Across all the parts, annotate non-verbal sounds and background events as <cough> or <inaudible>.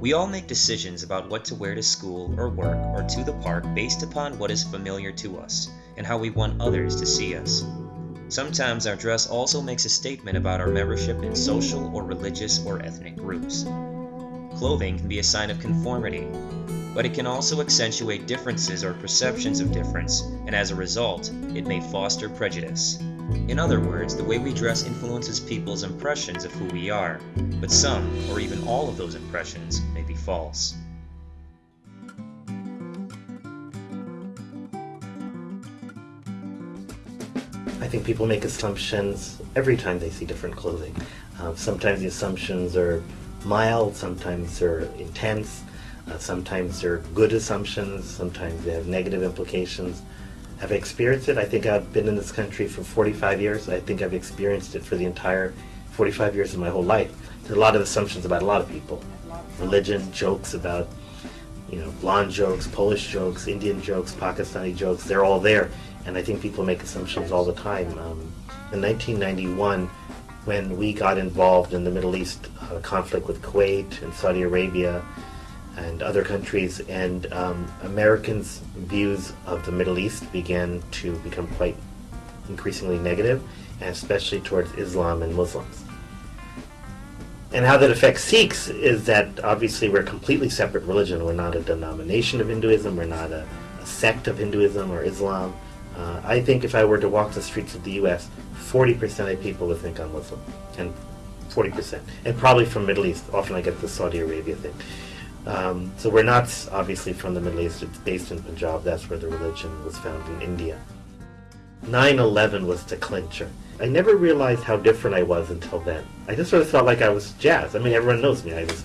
We all make decisions about what to wear to school or work or to the park based upon what is familiar to us and how we want others to see us. Sometimes our dress also makes a statement about our membership in social or religious or ethnic groups. Clothing can be a sign of conformity, but it can also accentuate differences or perceptions of difference, and as a result, it may foster prejudice. In other words, the way we dress influences people's impressions of who we are, but some, or even all of those impressions, may be false. I think people make assumptions every time they see different clothing. Uh, sometimes the assumptions are mild, sometimes they're intense, uh, sometimes they're good assumptions, sometimes they have negative implications. Have experienced it? I think I've been in this country for 45 years. I think I've experienced it for the entire 45 years of my whole life. There's a lot of assumptions about a lot of people. Religion, jokes about, you know, blonde jokes, Polish jokes, Indian jokes, Pakistani jokes, they're all there. And I think people make assumptions all the time. Um, in 1991, when we got involved in the Middle East uh, conflict with Kuwait and Saudi Arabia, and other countries, and um, Americans' views of the Middle East began to become quite increasingly negative, and especially towards Islam and Muslims. And how that affects Sikhs is that obviously we're a completely separate religion. We're not a denomination of Hinduism, we're not a, a sect of Hinduism or Islam. Uh, I think if I were to walk the streets of the US, 40% of people would think I'm Muslim, and 40%, and probably from Middle East. Often I get the Saudi Arabia thing. Um, so we're not obviously from the Middle East, it's based in Punjab, that's where the religion was found in India. 9-11 was the clincher. I never realized how different I was until then. I just sort of felt like I was jazz. I mean, everyone knows me. I was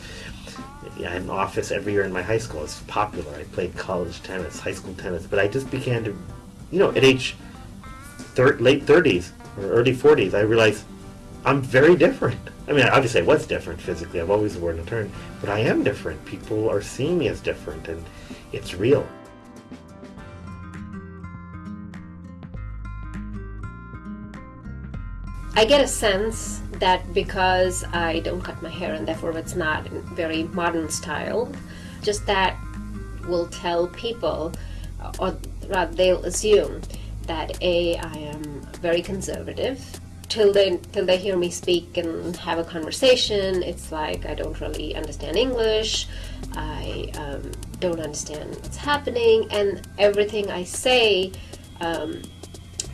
I an office every year in my high school. I was popular. I played college tennis, high school tennis. But I just began to, you know, at age thir late 30s or early 40s, I realized I'm very different. I mean, obviously I was different physically. I've always worn a turn, but I am different. People are seeing me as different, and it's real. I get a sense that because I don't cut my hair and therefore it's not very modern style, just that will tell people, or rather they'll assume that A, I am very conservative, till they till they hear me speak and have a conversation it's like I don't really understand English. I um, don't understand what's happening and everything I say um,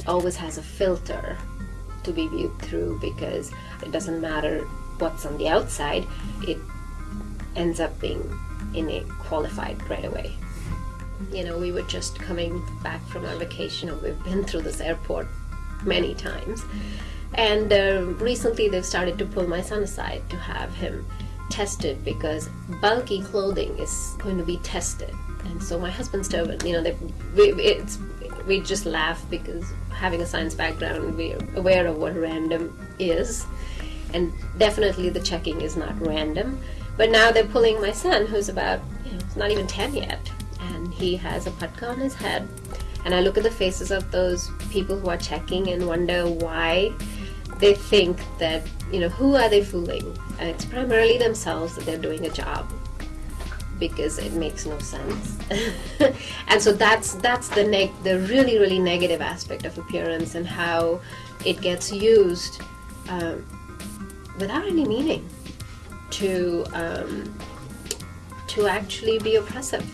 always has a filter to be viewed through because it doesn't matter what's on the outside it ends up being innate qualified right away. You know we were just coming back from our vacation and we've been through this airport many times and uh, recently they've started to pull my son aside to have him tested because bulky clothing is going to be tested. And so my husband's told, you know, they, we, it's, we just laugh because having a science background, we're aware of what random is. And definitely the checking is not random. But now they're pulling my son, who's about, you know, not even 10 yet. And he has a patka on his head. And I look at the faces of those people who are checking and wonder why they think that, you know, who are they fooling? And it's primarily themselves that they're doing a job because it makes no sense. <laughs> and so that's that's the neg the really really negative aspect of appearance and how it gets used um, without any meaning to um, to actually be oppressive.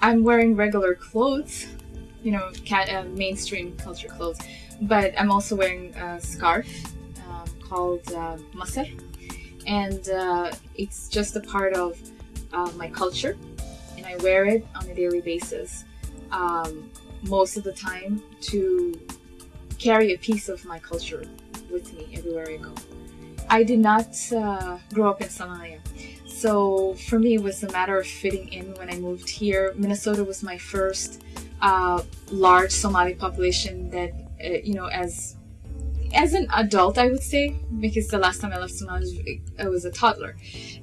I'm wearing regular clothes, you know, uh, mainstream culture clothes, but I'm also wearing a scarf um, called uh, and uh, it's just a part of uh, my culture, and I wear it on a daily basis, um, most of the time to carry a piece of my culture with me everywhere I go. I did not uh, grow up in Somalia. So for me, it was a matter of fitting in when I moved here. Minnesota was my first uh, large Somali population that, uh, you know, as as an adult, I would say, because the last time I left Somalia, I was a toddler.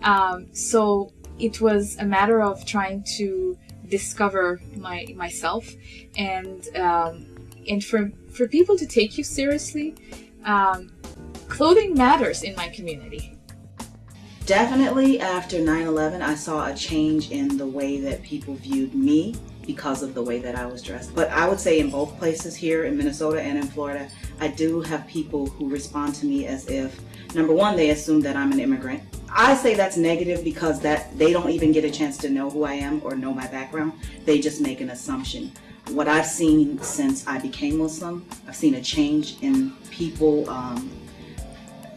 Um, so it was a matter of trying to discover my myself and um, and for for people to take you seriously um, clothing matters in my community. Definitely after 9 11, I saw a change in the way that people viewed me because of the way that I was dressed. But I would say in both places here in Minnesota and in Florida, I do have people who respond to me as if, number one, they assume that I'm an immigrant. I say that's negative because that they don't even get a chance to know who I am or know my background. They just make an assumption. What I've seen since I became Muslim, I've seen a change in people. Um,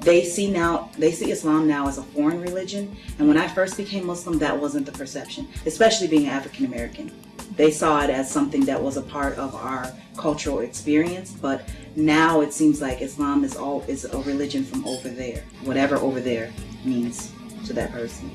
they see now they see Islam now as a foreign religion, and when I first became Muslim, that wasn't the perception, especially being African American. They saw it as something that was a part of our cultural experience, but now it seems like Islam is all is a religion from over there, whatever over there means to that person.